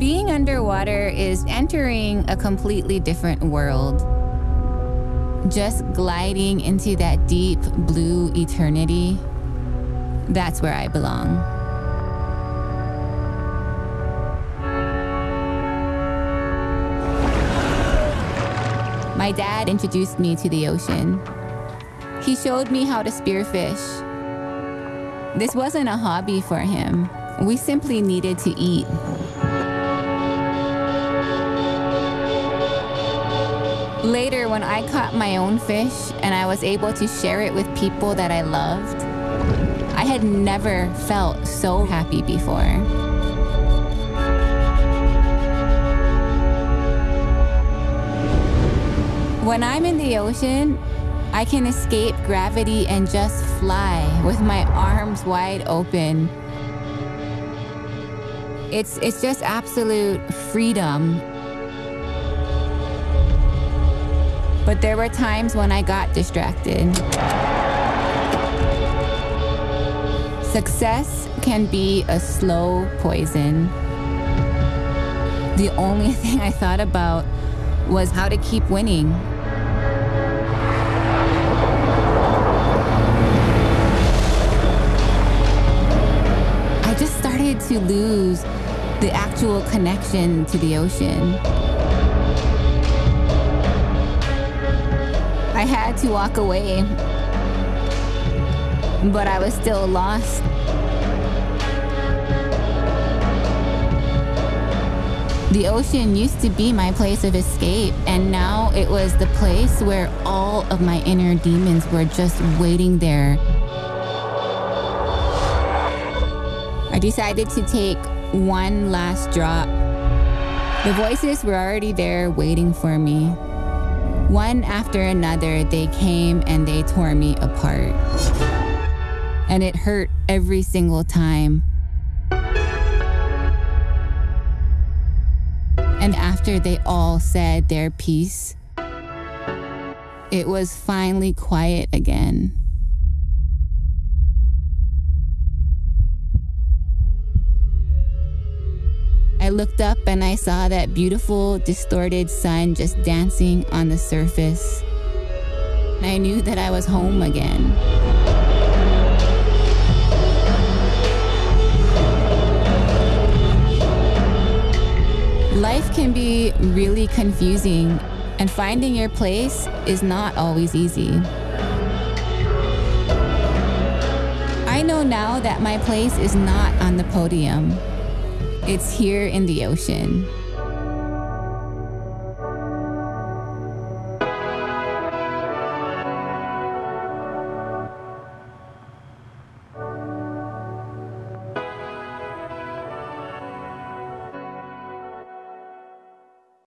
Being underwater is entering a completely different world. Just gliding into that deep blue eternity, that's where I belong. My dad introduced me to the ocean. He showed me how to spearfish. This wasn't a hobby for him. We simply needed to eat. Later, when I caught my own fish and I was able to share it with people that I loved, I had never felt so happy before. When I'm in the ocean, I can escape gravity and just fly with my arms wide open. It's, it's just absolute freedom. But there were times when I got distracted. Success can be a slow poison. The only thing I thought about was how to keep winning. I just started to lose the actual connection to the ocean. I had to walk away, but I was still lost. The ocean used to be my place of escape, and now it was the place where all of my inner demons were just waiting there. I decided to take one last drop. The voices were already there waiting for me. One after another, they came and they tore me apart. And it hurt every single time. And after they all said their piece, it was finally quiet again. Looked up and I saw that beautiful, distorted sun just dancing on the surface. I knew that I was home again. Life can be really confusing, and finding your place is not always easy. I know now that my place is not on the podium. It's here in the ocean.